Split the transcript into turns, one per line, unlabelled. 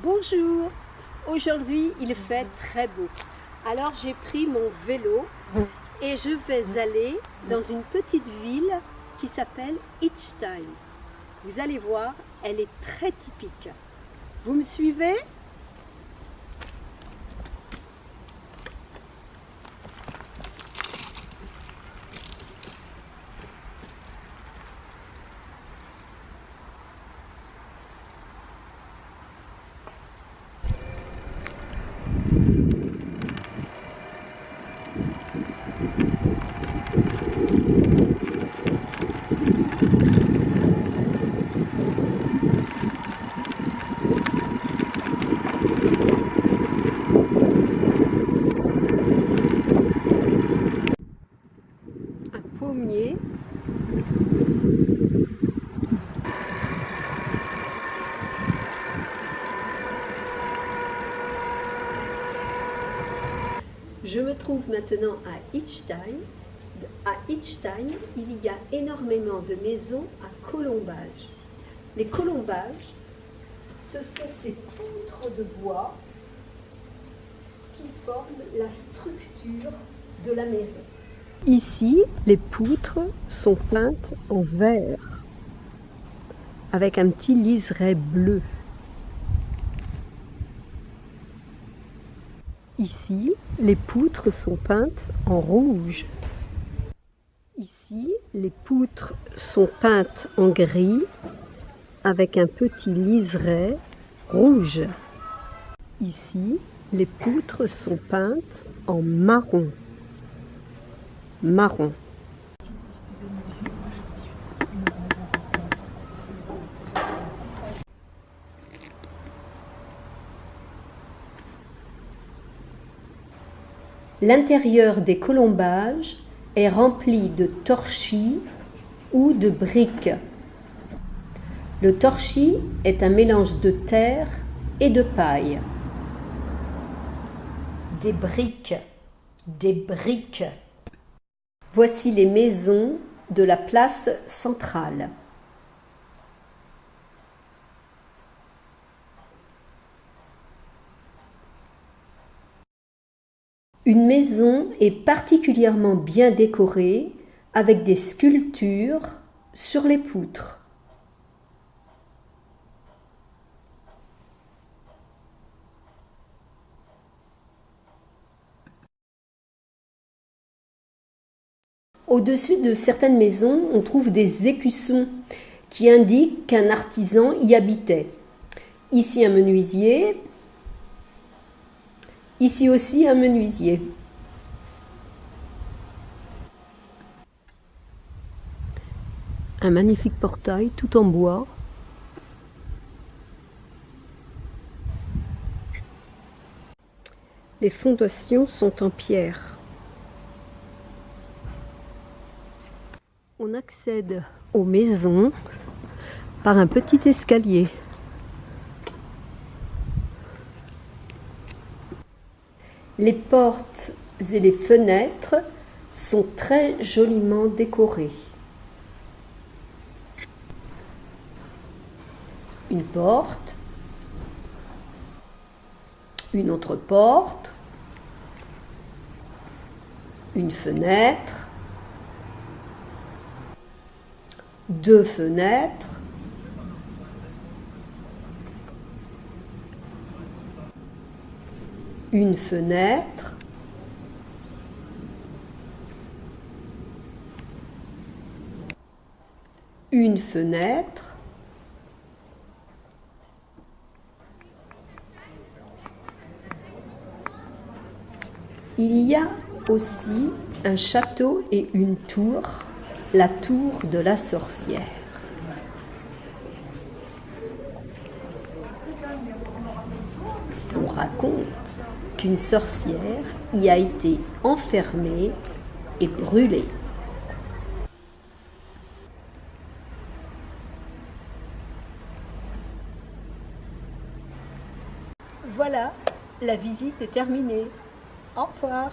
Bonjour Aujourd'hui il fait très beau. Alors j'ai pris mon vélo et je vais aller dans une petite ville qui s'appelle Itstein. Vous allez voir, elle est très typique. Vous me suivez? Je me trouve maintenant à Itzstein. À Itzstein, il y a énormément de maisons à colombage. Les colombages, ce sont ces poutres de bois qui forment la structure de la maison. Ici, les poutres sont peintes en vert avec un petit liseré bleu. Ici, les poutres sont peintes en rouge. Ici, les poutres sont peintes en gris avec un petit liseré rouge. Ici, les poutres sont peintes en marron marron. L'intérieur des colombages est rempli de torchis ou de briques. Le torchis est un mélange de terre et de paille. Des briques, des briques. Voici les maisons de la place centrale. Une maison est particulièrement bien décorée avec des sculptures sur les poutres. Au-dessus de certaines maisons, on trouve des écussons qui indiquent qu'un artisan y habitait. Ici un menuisier, ici aussi un menuisier. Un magnifique portail tout en bois. Les fondations sont en pierre. On accède aux maisons par un petit escalier. Les portes et les fenêtres sont très joliment décorées. Une porte, une autre porte, une fenêtre, deux fenêtres, une fenêtre, une fenêtre, il y a aussi un château et une tour la tour de la sorcière. On raconte qu'une sorcière y a été enfermée et brûlée. Voilà, la visite est terminée. Au revoir.